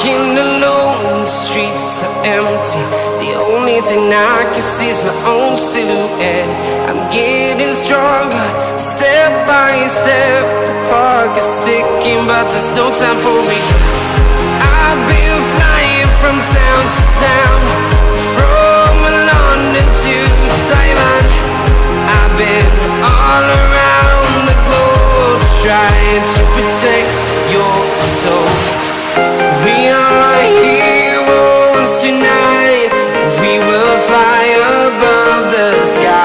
Walking alone, the streets are empty. The only thing I can see is my own silhouette. I'm getting stronger, step by step. The clock is ticking, but there's no time for regrets. I've been flying from town to town From London to Taiwan. I've been all around the globe Trying to protect your soul the sky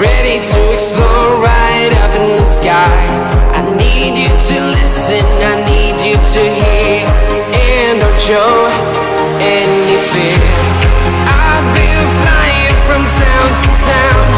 ready to explore right up in the sky. I need you to listen, I need you to hear. And don't show any fear. I've been flying from town to town